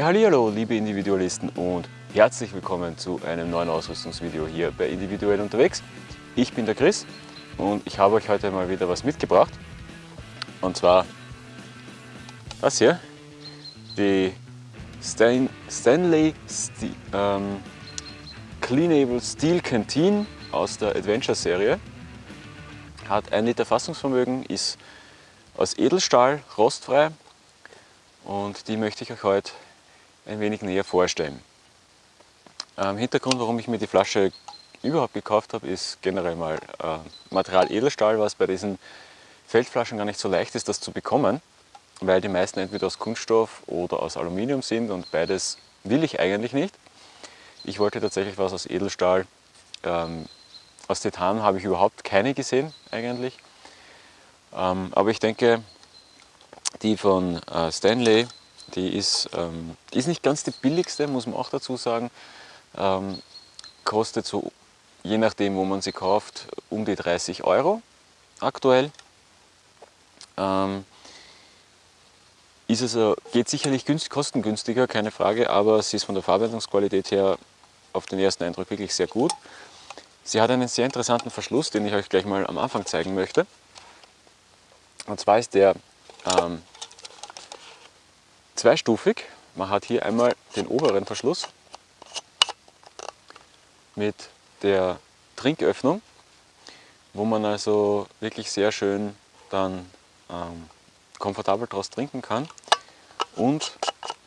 Ja, hallo, liebe Individualisten und herzlich willkommen zu einem neuen Ausrüstungsvideo hier bei Individuell unterwegs. Ich bin der Chris und ich habe euch heute mal wieder was mitgebracht. Und zwar das hier, die Stan Stanley St ähm, Cleanable Steel Canteen aus der Adventure Serie. Hat ein Liter Fassungsvermögen, ist aus Edelstahl, rostfrei und die möchte ich euch heute ein wenig näher vorstellen. Ähm, Hintergrund, warum ich mir die Flasche überhaupt gekauft habe, ist generell mal äh, Material Edelstahl, was bei diesen Feldflaschen gar nicht so leicht ist, das zu bekommen, weil die meisten entweder aus Kunststoff oder aus Aluminium sind und beides will ich eigentlich nicht. Ich wollte tatsächlich was aus Edelstahl. Ähm, aus Titan habe ich überhaupt keine gesehen eigentlich. Ähm, aber ich denke, die von äh, Stanley die ist, ähm, ist nicht ganz die billigste, muss man auch dazu sagen. Ähm, kostet so, je nachdem wo man sie kauft, um die 30 Euro aktuell. Ähm, ist also, geht sicherlich günst, kostengünstiger, keine Frage, aber sie ist von der Verarbeitungsqualität her auf den ersten Eindruck wirklich sehr gut. Sie hat einen sehr interessanten Verschluss, den ich euch gleich mal am Anfang zeigen möchte. Und zwar ist der ähm, zweistufig. Man hat hier einmal den oberen Verschluss mit der Trinköffnung, wo man also wirklich sehr schön dann ähm, komfortabel daraus trinken kann. Und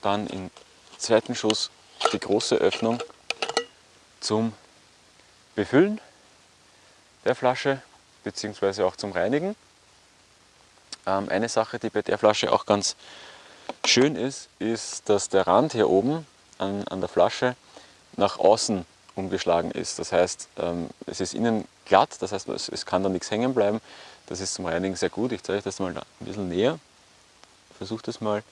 dann im zweiten Schuss die große Öffnung zum Befüllen der Flasche bzw. auch zum Reinigen. Ähm, eine Sache, die bei der Flasche auch ganz Schön ist, ist, dass der Rand hier oben an, an der Flasche nach außen umgeschlagen ist. Das heißt, ähm, es ist innen glatt, das heißt, es, kann da nichts hängen bleiben. Das ist zum Reinigen sehr gut. Ich zeige euch das mal ein bisschen näher. Versuche das mal.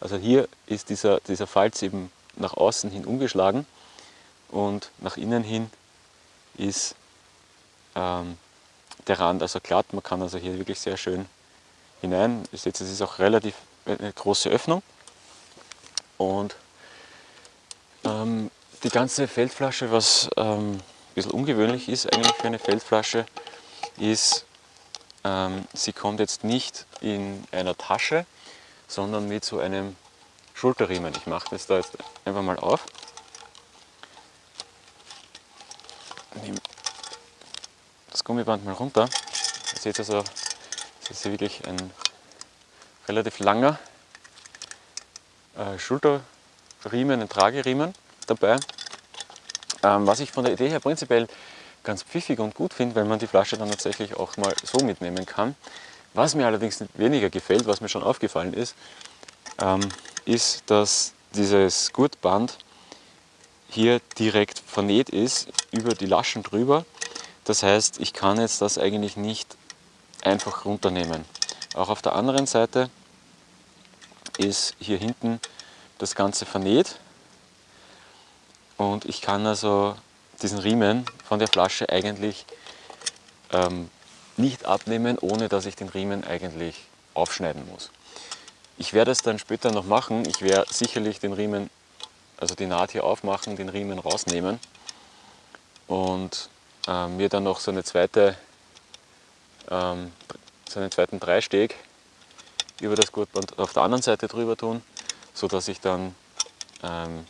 Also hier ist dieser, dieser Falz eben nach außen hin umgeschlagen und nach innen hin ist ähm, der Rand also glatt. Man kann also hier wirklich sehr schön hinein. Ihr seht, es ist auch relativ eine große Öffnung und ähm, die ganze Feldflasche, was ähm, ein bisschen ungewöhnlich ist eigentlich für eine Feldflasche, ist, ähm, sie kommt jetzt nicht in einer Tasche, sondern mit so einem Schulterriemen. Ich mache das da jetzt einfach mal auf. Nehme das Gummiband mal runter. Ihr seht also, das ist wirklich ein relativ langer äh, Schulterriemen, ein Trageriemen dabei. Ähm, was ich von der Idee her prinzipiell ganz pfiffig und gut finde, weil man die Flasche dann tatsächlich auch mal so mitnehmen kann. Was mir allerdings weniger gefällt, was mir schon aufgefallen ist, ähm, ist, dass dieses Gurtband hier direkt vernäht ist, über die Laschen drüber. Das heißt, ich kann jetzt das eigentlich nicht einfach runternehmen. Auch auf der anderen Seite ist hier hinten das Ganze vernäht und ich kann also diesen Riemen von der Flasche eigentlich ähm, nicht abnehmen, ohne dass ich den Riemen eigentlich aufschneiden muss. Ich werde es dann später noch machen. Ich werde sicherlich den Riemen, also die Naht hier aufmachen, den Riemen rausnehmen und äh, mir dann noch so eine zweite ähm, so einen zweiten Dreisteg über das Gurtband auf der anderen Seite drüber tun, sodass ich dann ähm,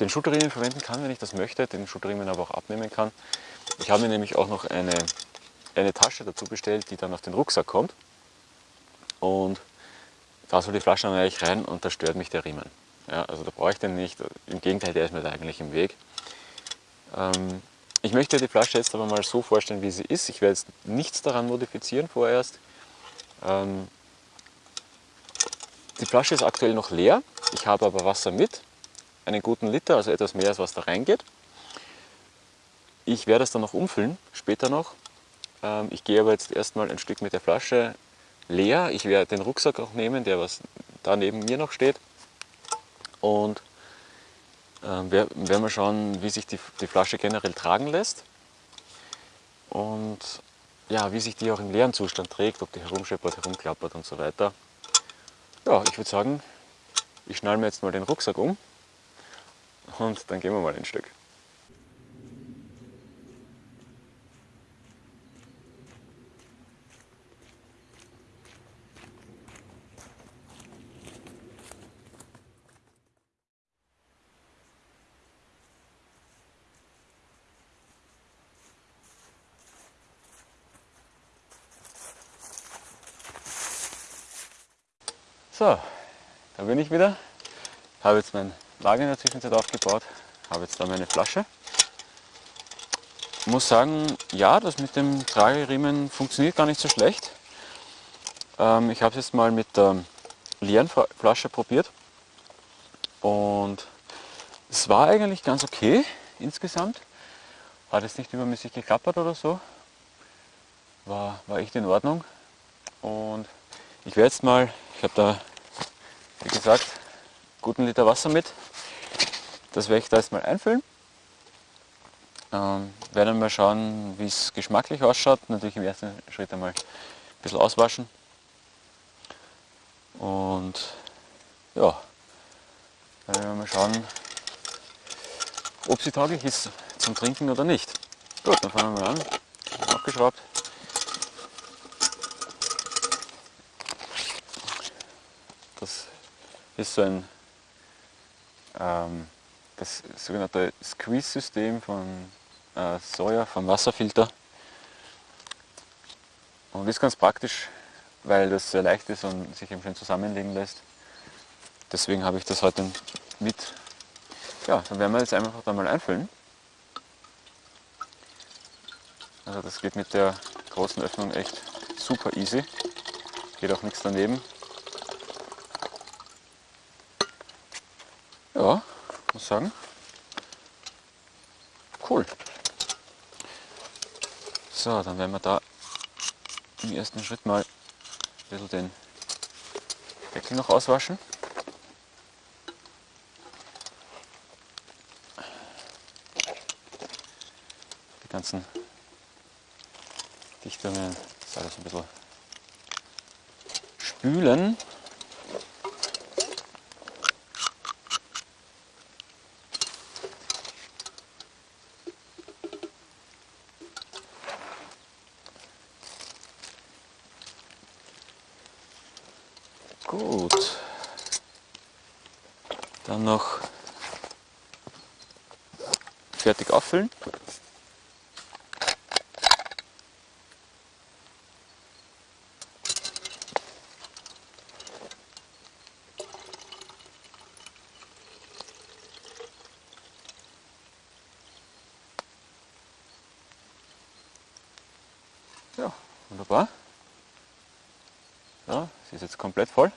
den Schulterriemen verwenden kann, wenn ich das möchte, den Schulterriemen aber auch abnehmen kann. Ich habe mir nämlich auch noch eine, eine Tasche dazu bestellt, die dann auf den Rucksack kommt. Und da soll die Flasche dann eigentlich rein und da stört mich der Riemen. Ja, also da brauche ich den nicht, im Gegenteil, der ist mir da eigentlich im Weg. Ähm, ich möchte die Flasche jetzt aber mal so vorstellen, wie sie ist. Ich werde jetzt nichts daran modifizieren vorerst. Ähm, die Flasche ist aktuell noch leer. Ich habe aber Wasser mit, einen guten Liter, also etwas mehr als was da reingeht. Ich werde es dann noch umfüllen, später noch. Ähm, ich gehe aber jetzt erstmal ein Stück mit der Flasche leer. Ich werde den Rucksack auch nehmen, der was da neben mir noch steht. Und werden wir schauen, wie sich die, die Flasche generell tragen lässt und ja, wie sich die auch im leeren Zustand trägt, ob die herumscheppert, herumklappert und so weiter. Ja, ich würde sagen, Ich schnall mir jetzt mal den Rucksack um und dann gehen wir mal ein Stück. So, da bin ich wieder. Habe jetzt mein Lager in der Zwischenzeit aufgebaut. Habe jetzt da meine Flasche. Muss sagen, ja, das mit dem Trageriemen funktioniert gar nicht so schlecht. Ähm, ich habe es jetzt mal mit der leeren Flasche probiert. Und es war eigentlich ganz okay insgesamt. Hat jetzt nicht übermäßig geklappert oder so. War, war echt in Ordnung. Und ich werde jetzt mal, ich habe da wie gesagt, guten Liter Wasser mit. Das werde ich da jetzt mal einfüllen. Ähm, werden mal schauen, wie es geschmacklich ausschaut. Natürlich im ersten Schritt einmal ein bisschen auswaschen. Und ja, dann werden wir mal schauen, ob sie tauglich ist zum Trinken oder nicht. Gut, dann fangen wir mal an. Abgeschraubt. Das ist so ein ähm, das sogenannte Squeeze-System von äh, Soja, vom Wasserfilter. Und ist ganz praktisch, weil das sehr leicht ist und sich eben schön zusammenlegen lässt. Deswegen habe ich das heute mit. Ja, dann werden wir jetzt einfach da mal einfüllen. Also das geht mit der großen Öffnung echt super easy. Geht auch nichts daneben. Ja, muss sagen. Cool. So, dann werden wir da im ersten Schritt mal ein bisschen den Deckel noch auswaschen. Die ganzen Dichtungen, das alles ein bisschen spülen. Gut. Dann noch fertig auffüllen. Ja, wunderbar. Ja, sie ist jetzt komplett voll.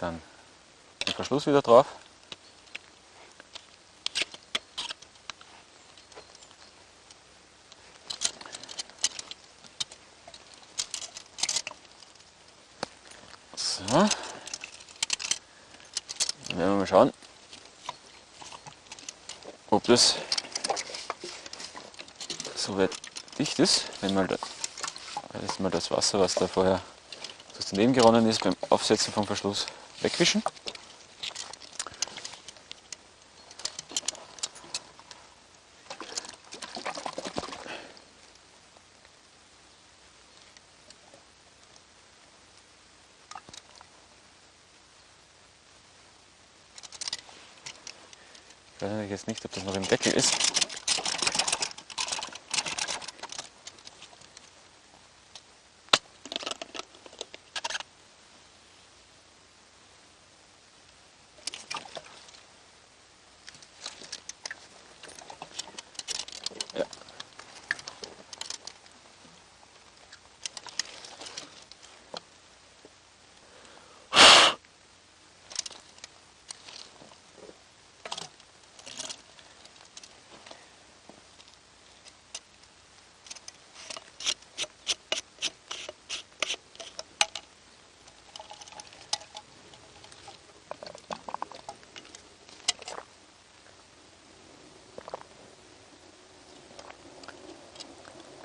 Dann den Verschluss wieder drauf. So. Dann werden wir mal schauen, ob das soweit dicht ist, wenn mal, da, mal das Wasser, was da vorher das daneben geronnen ist beim Aufsetzen vom Verschluss, wegwischen. Ich weiß jetzt nicht, ob das noch im Deckel ist.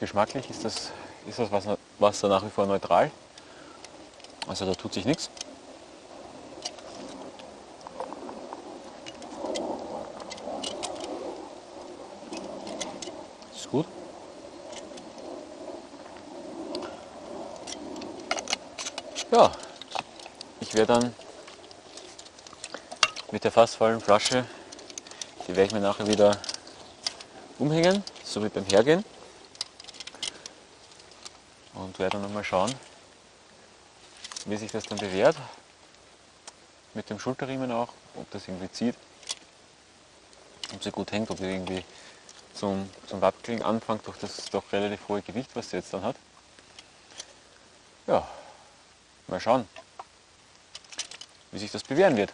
Geschmacklich ist das, ist das Wasser, Wasser nach wie vor neutral. Also da tut sich nichts. Ist gut. Ja, ich werde dann mit der fast vollen Flasche, die werde ich mir nachher wieder umhängen, so wie beim Hergehen. Und werde dann mal schauen, wie sich das dann bewährt. Mit dem Schulterriemen auch, ob das irgendwie zieht, ob sie gut hängt, ob sie irgendwie zum, zum Wackeln anfängt durch das doch relativ hohe Gewicht, was sie jetzt dann hat. Ja, mal schauen, wie sich das bewähren wird.